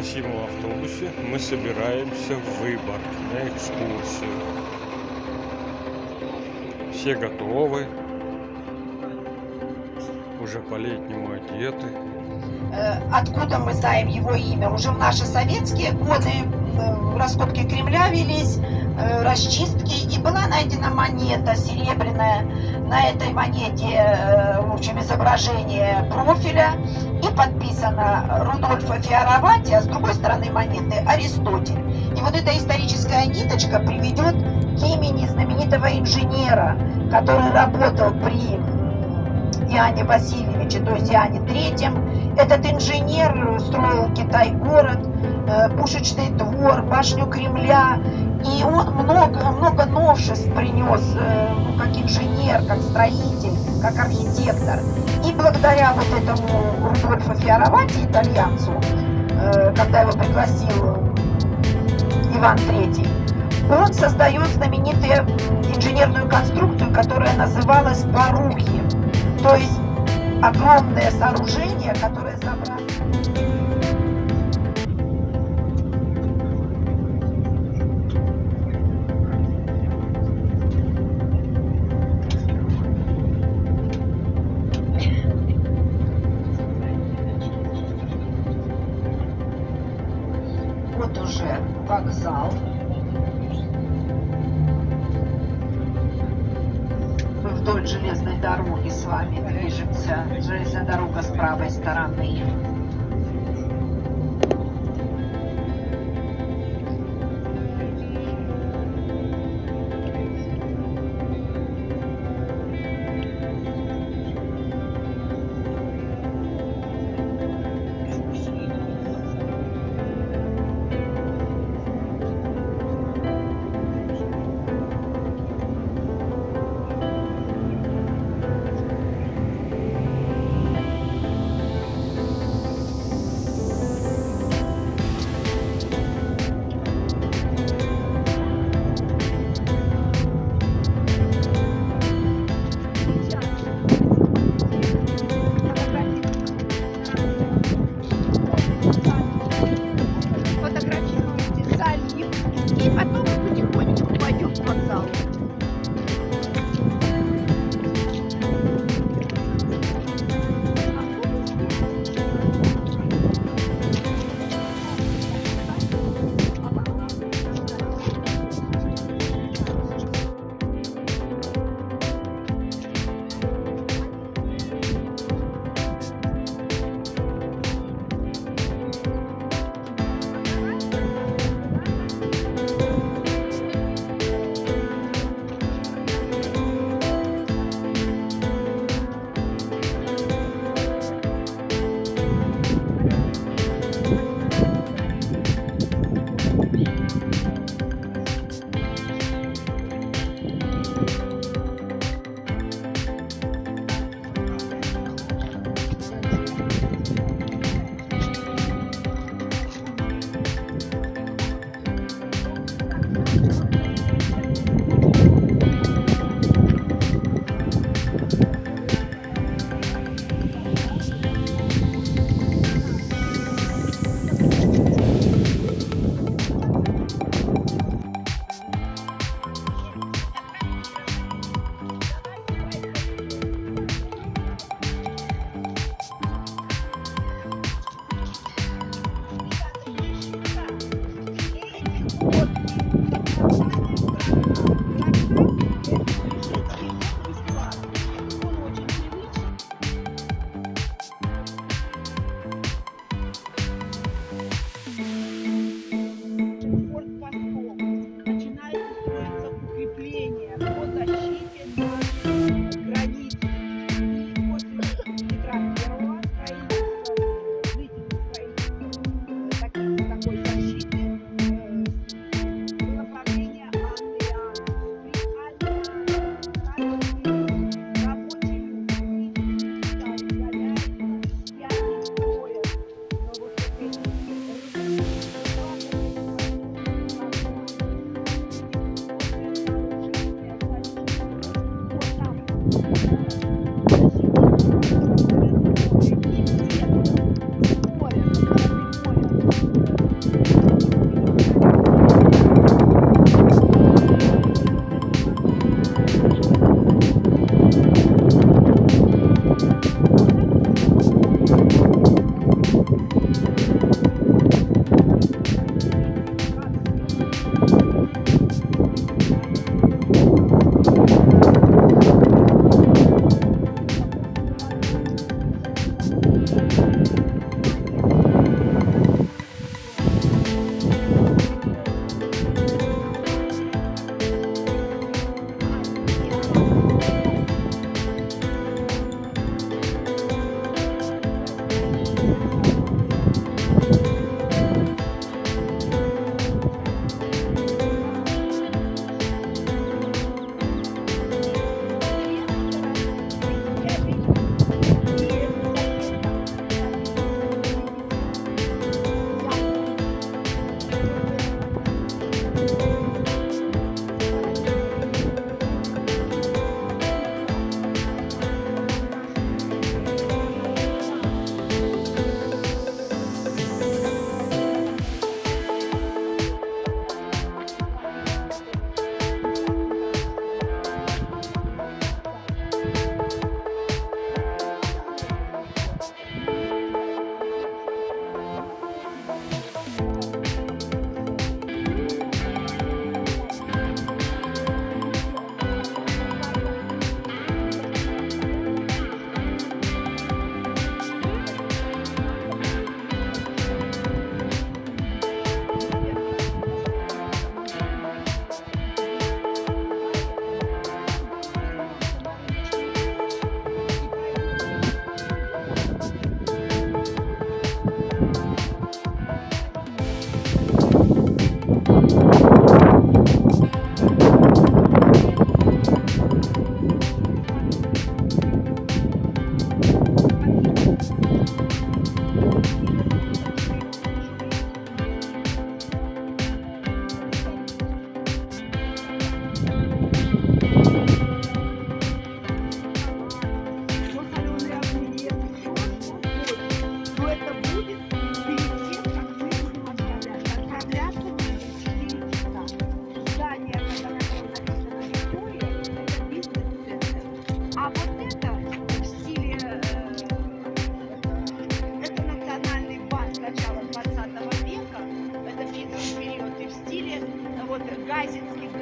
красивом автобусе мы собираемся в Выборг на экскурсию. Все готовы, уже по-летнему одеты. Э, Откуда мы знаем его имя? Уже в наши советские годы э, раскопки Кремля велись, э, расчистки, и была найдена монета серебряная. На этой монете, в общем, изображение профиля и подписано Рудольфа Фиаровати, а с другой стороны монеты Аристотель. И вот эта историческая ниточка приведет к имени знаменитого инженера, который работал при Иоанне Васильевиче, то есть Иоанне Третьем. Этот инженер строил Китай-город, э, пушечный двор, башню Кремля. И он много, много новшеств принес, э, ну, как инженер, как строитель, как архитектор. И благодаря вот этому Рудольфу Фиаровати, итальянцу, э, когда его пригласил Иван Третий, он создает знаменитую инженерную конструкцию, которая называлась Барухи. То есть огромное сооружение, которое забрало... Вот уже вокзал. Железной дороги с вами движемся. Железная дорога с правой стороны.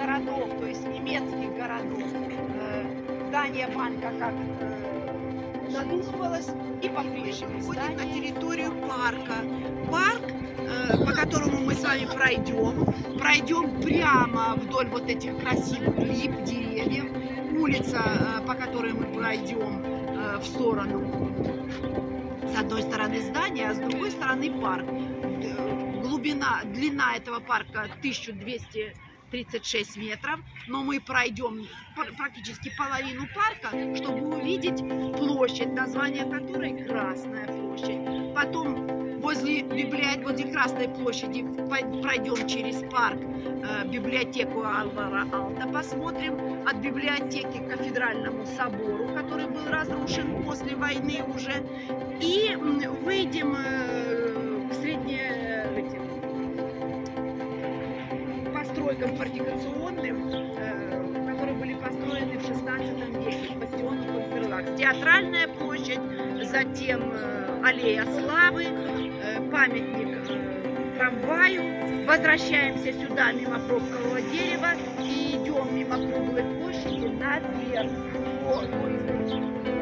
Городов, то есть немецких городов. Э, Здание банка как э, задумывалось и по-прежнему. Входим на территорию парка. Парк, э, по которому мы с вами пройдем, пройдем прямо вдоль вот этих красивых лип, деревьев. Улица, по которой мы пройдем в сторону. С одной стороны здание, а с другой стороны парк. Глубина, длина этого парка 1236 метров, но мы пройдем пр- практически половину парка, чтобы увидеть площадь, название которой Красная площадь. Потом возле, библиот... возле Красной площади пройдем через парк э, библиотеку Алвара Алта, посмотрим от библиотеки к кафедральному собору, который был разрушен после войны уже, и выйдем э, к средне постройкам фортификационным, э, которые были построены в 16 веке, бастионы Конферлакс. Театральная площадь, затем э, аллея славы, э, памятник трамваю. Возвращаемся сюда мимо пробкового дерева и идем мимо круглой площади наверх. О,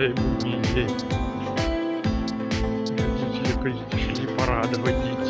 аттракционы, хотя и будний день. Родители пришли порадовать детей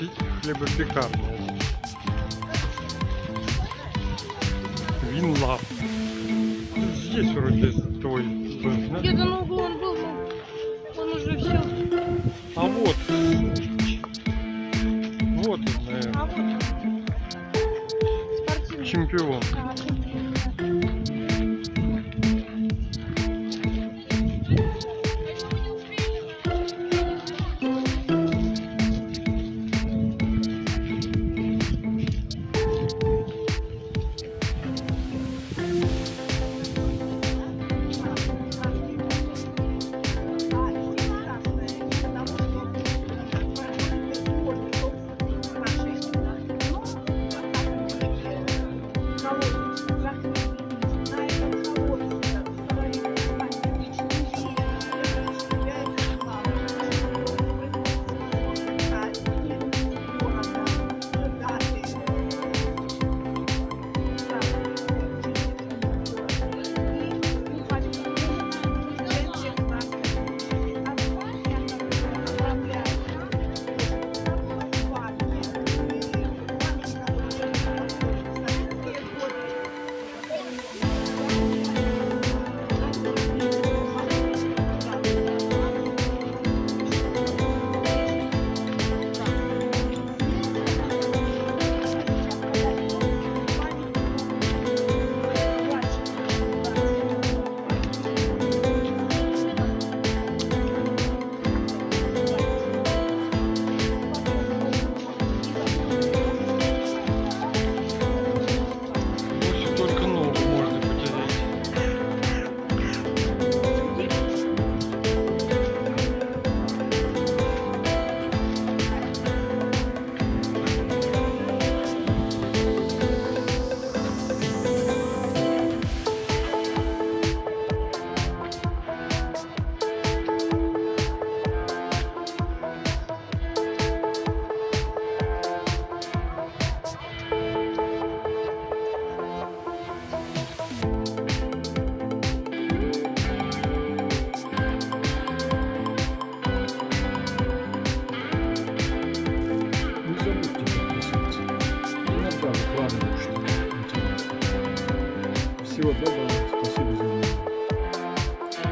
вот хле- хлебопекарня. Винлаб. Здесь вроде твой был, да? Где-то на углу он был, но он уже все. А вот. Вот он, наверное, А вот спортивный. чемпион. А, чемпион.